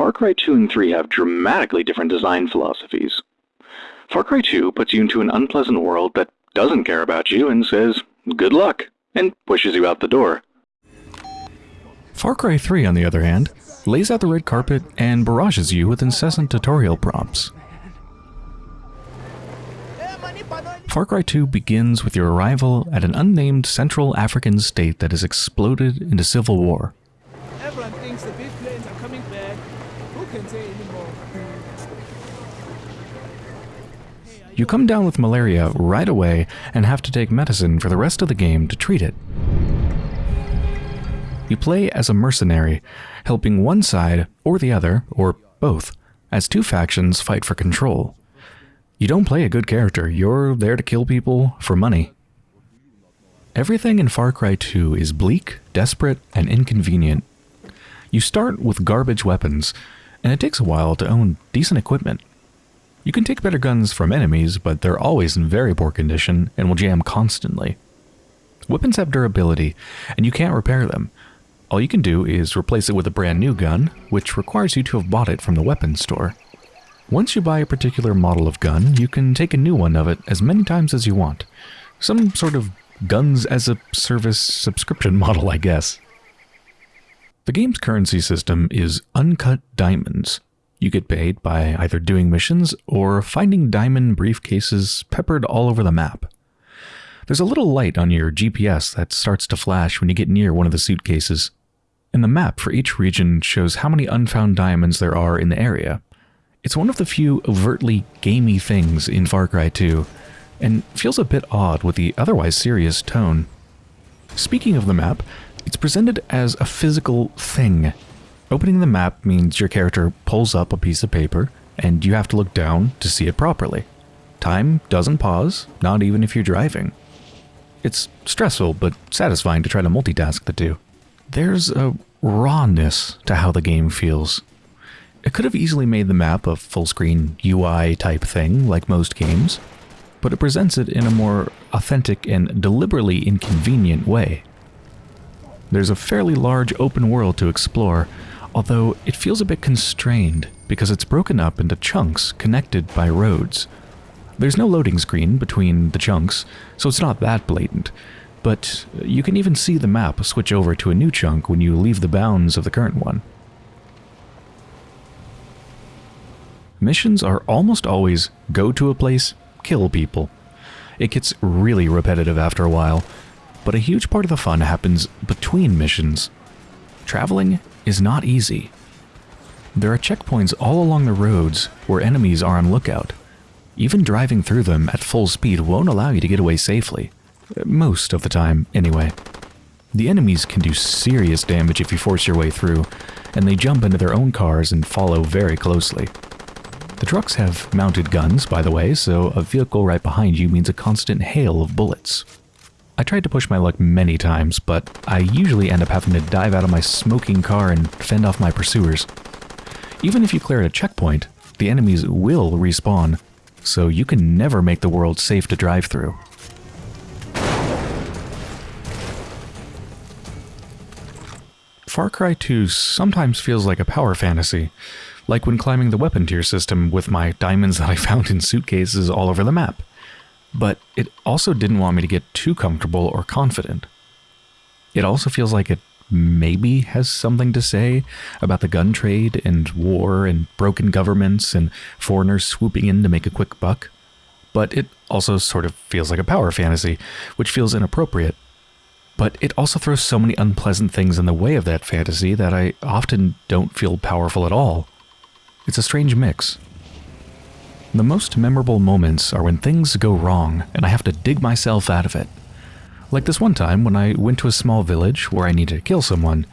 Far Cry 2 and 3 have dramatically different design philosophies. Far Cry 2 puts you into an unpleasant world that doesn't care about you and says, good luck, and pushes you out the door. Far Cry 3, on the other hand, lays out the red carpet and barrages you with incessant tutorial prompts. Far Cry 2 begins with your arrival at an unnamed Central African state that has exploded into civil war. You come down with malaria right away and have to take medicine for the rest of the game to treat it. You play as a mercenary, helping one side or the other, or both, as two factions fight for control. You don't play a good character, you're there to kill people for money. Everything in Far Cry 2 is bleak, desperate, and inconvenient. You start with garbage weapons, and it takes a while to own decent equipment. You can take better guns from enemies, but they're always in very poor condition and will jam constantly. Weapons have durability, and you can't repair them. All you can do is replace it with a brand new gun, which requires you to have bought it from the weapons store. Once you buy a particular model of gun, you can take a new one of it as many times as you want. Some sort of guns as a service subscription model, I guess. The game's currency system is uncut diamonds. You get paid by either doing missions or finding diamond briefcases peppered all over the map. There's a little light on your GPS that starts to flash when you get near one of the suitcases. And the map for each region shows how many unfound diamonds there are in the area. It's one of the few overtly gamey things in Far Cry 2, and feels a bit odd with the otherwise serious tone. Speaking of the map, it's presented as a physical thing. Opening the map means your character pulls up a piece of paper, and you have to look down to see it properly. Time doesn't pause, not even if you're driving. It's stressful but satisfying to try to multitask the two. There's a rawness to how the game feels. It could have easily made the map a full-screen UI type thing, like most games, but it presents it in a more authentic and deliberately inconvenient way. There's a fairly large open world to explore, although it feels a bit constrained because it's broken up into chunks connected by roads. There's no loading screen between the chunks, so it's not that blatant, but you can even see the map switch over to a new chunk when you leave the bounds of the current one. missions are almost always go to a place, kill people. It gets really repetitive after a while, but a huge part of the fun happens between missions. Traveling is not easy. There are checkpoints all along the roads where enemies are on lookout. Even driving through them at full speed won't allow you to get away safely. Most of the time, anyway. The enemies can do serious damage if you force your way through, and they jump into their own cars and follow very closely. The trucks have mounted guns, by the way, so a vehicle right behind you means a constant hail of bullets. I tried to push my luck many times, but I usually end up having to dive out of my smoking car and fend off my pursuers. Even if you clear a checkpoint, the enemies will respawn, so you can never make the world safe to drive through. Far Cry 2 sometimes feels like a power fantasy, like when climbing the weapon tier system with my diamonds that I found in suitcases all over the map. But it also didn't want me to get too comfortable or confident. It also feels like it maybe has something to say about the gun trade and war and broken governments and foreigners swooping in to make a quick buck. But it also sort of feels like a power fantasy, which feels inappropriate. But it also throws so many unpleasant things in the way of that fantasy that I often don't feel powerful at all. It's a strange mix. The most memorable moments are when things go wrong and I have to dig myself out of it. Like this one time when I went to a small village where I needed to kill someone.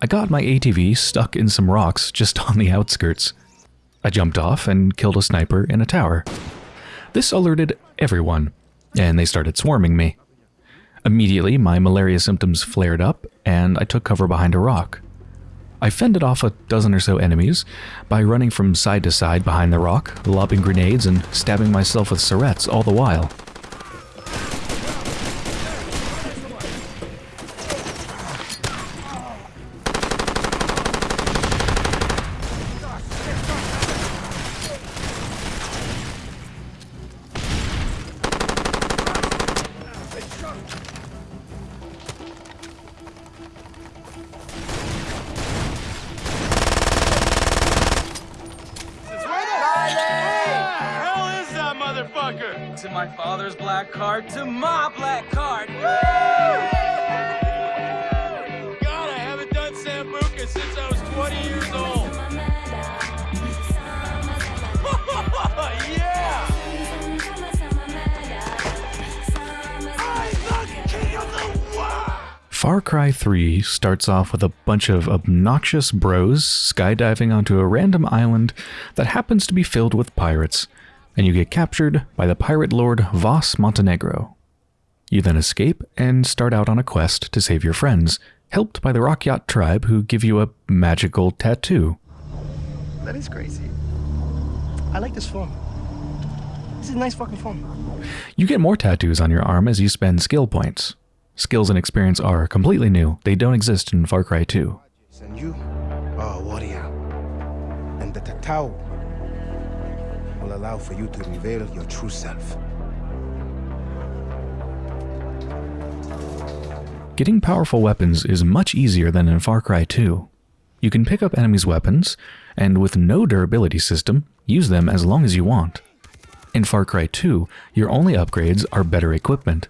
I got my ATV stuck in some rocks just on the outskirts. I jumped off and killed a sniper in a tower. This alerted everyone, and they started swarming me. Immediately, my malaria symptoms flared up, and I took cover behind a rock. I fended off a dozen or so enemies by running from side to side behind the rock, lobbing grenades and stabbing myself with syrettes all the while. Into my father's black card to my black card. Woo! God, I haven't done Sambuca since I was 20 years old. yeah! I'm the king of the world! Far Cry 3 starts off with a bunch of obnoxious bros skydiving onto a random island that happens to be filled with pirates, and you get captured by the pirate lord Vaas Montenegro. You then escape and start out on a quest to save your friends, helped by the Rakyat tribe who give you a magical tattoo. That is crazy. I like this form. This is a nice fucking form. You get more tattoos on your arm as you spend skill points. Skills and experience are completely new, they don't exist in Far Cry 2. And you are a warrior. And the tattoo allow for you to reveal your true self. Getting powerful weapons is much easier than in Far Cry 2. You can pick up enemies' weapons, and with no durability system, use them as long as you want. In Far Cry 2, your only upgrades are better equipment.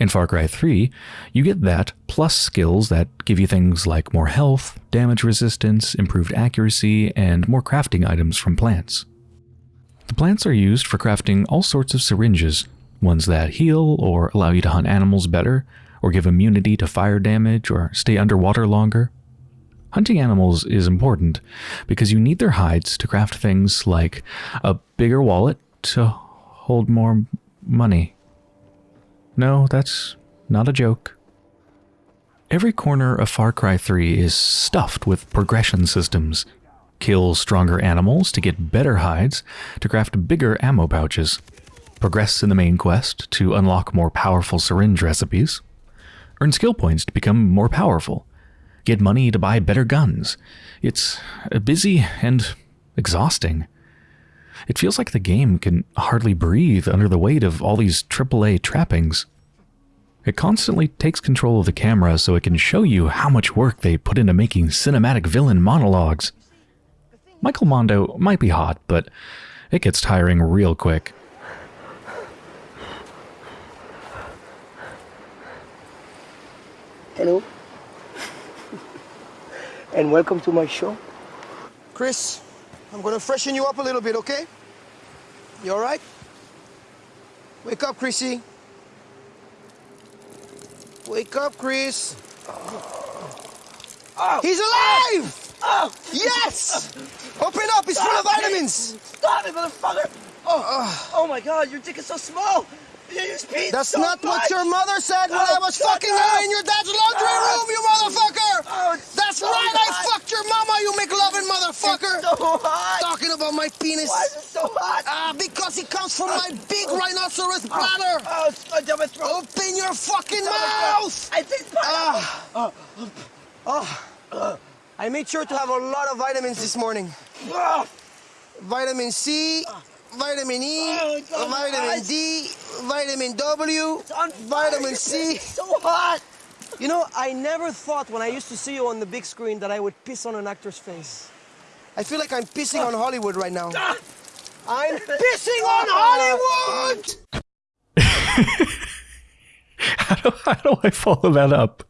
In Far Cry 3, you get that plus skills that give you things like more health, damage resistance, improved accuracy, and more crafting items from plants. The plants are used for crafting all sorts of syringes, ones that heal or allow you to hunt animals better, or give immunity to fire damage or stay underwater longer. Hunting animals is important because you need their hides to craft things like a bigger wallet to hold more money. No, that's not a joke. Every corner of Far Cry 3 is stuffed with progression systems. Kill stronger animals to get better hides to craft bigger ammo pouches. Progress in the main quest to unlock more powerful syringe recipes. Earn skill points to become more powerful. Get money to buy better guns. It's uh, busy and exhausting. It feels like the game can hardly breathe under the weight of all these AAA trappings. It constantly takes control of the camera so it can show you how much work they put into making cinematic villain monologues. Michael Mando might be hot, but it gets tiring real quick. Hello. and welcome to my show. Chris, I'm gonna freshen you up a little bit, okay? You alright? Wake up, Chrissy. Wake up, Chris. Oh. He's alive! Ah, yes! Open up, he's full of ah, vitamins! Stop it, motherfucker! Oh, oh my god, your dick is so small! You use pee That's so not what your mother said when Oh, I was fucking up. her in your dad's laundry Oh, room, you motherfucker! Oh, That's so right, hot. I fucked your mama, you McLovin motherfucker! It's so hot! Talking about my penis. Why is it so hot? Ah, because it comes from my big oh. rhinoceros bladder! Oh, it's my throat! Open your fucking my mouth! I taste pineapple! Ah. Oh. I made sure to have a lot of vitamins this morning. Vitamin C, vitamin E, Oh, it's on my vitamin. D, vitamin W, It's on fire. vitamin C. It's so hot! You know, I never thought when I used to see you on the big screen that I would piss on an actor's face. I feel like I'm pissing on Hollywood right now. I'm pissing on Hollywood! how, do, how do I follow that up?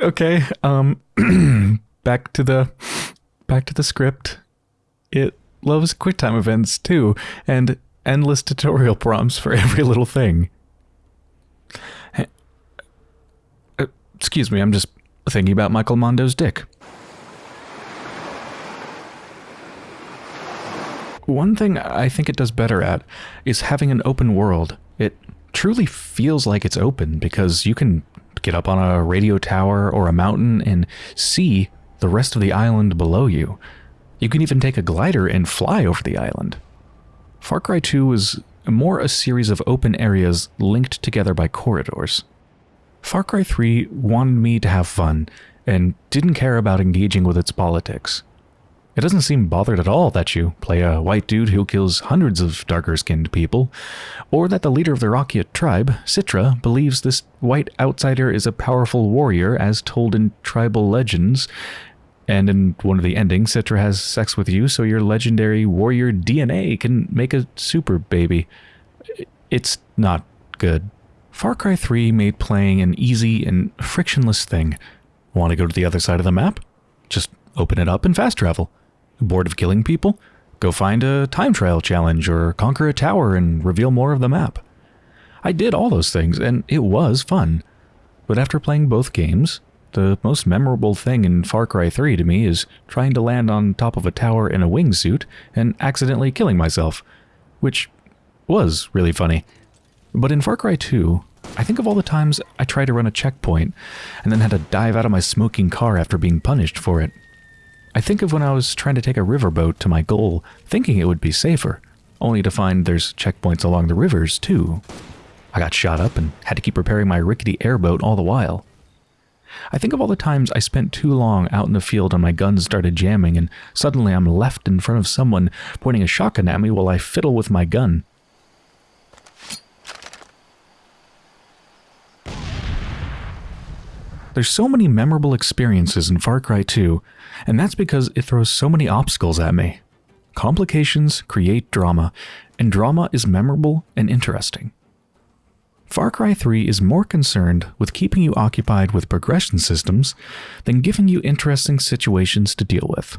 Okay, um back to the back to the script. It loves QuickTime events too, and endless tutorial prompts for every little thing. Uh, excuse me, I'm just thinking about Michael Mando's dick. One thing I think it does better at is having an open world. It truly feels like it's open because you can get up on a radio tower or a mountain and see the rest of the island below you. You can even take a glider and fly over the island. Far Cry 2 was more a series of open areas linked together by corridors. Far Cry 3 wanted me to have fun and didn't care about engaging with its politics. It doesn't seem bothered at all that you play a white dude who kills hundreds of darker skinned people, or that the leader of the Rakyat tribe, Citra, believes this white outsider is a powerful warrior as told in tribal legends. And in one of the endings, Citra has sex with you so your legendary warrior DNA can make a super baby. It's not good. Far Cry 3 made playing an easy and frictionless thing. Want to go to the other side of the map? Just open it up and fast travel. Bored of killing people? Go find a time trial challenge or conquer a tower and reveal more of the map. I did all those things and it was fun. But after playing both games, the most memorable thing in Far Cry 3 to me is trying to land on top of a tower in a wingsuit and accidentally killing myself, which was really funny. But in Far Cry 2, I think of all the times I tried to run a checkpoint and then had to dive out of my smoking car after being punished for it. I think of when I was trying to take a riverboat to my goal, thinking it would be safer, only to find there's checkpoints along the rivers too. I got shot up and had to keep repairing my rickety airboat all the while. I think of all the times I spent too long out in the field and my gun started jamming and suddenly I'm left in front of someone pointing a shotgun at me while I fiddle with my gun. There's so many memorable experiences in Far Cry 2, and that's because it throws so many obstacles at me. Complications create drama, and drama is memorable and interesting. Far Cry 3 is more concerned with keeping you occupied with progression systems than giving you interesting situations to deal with.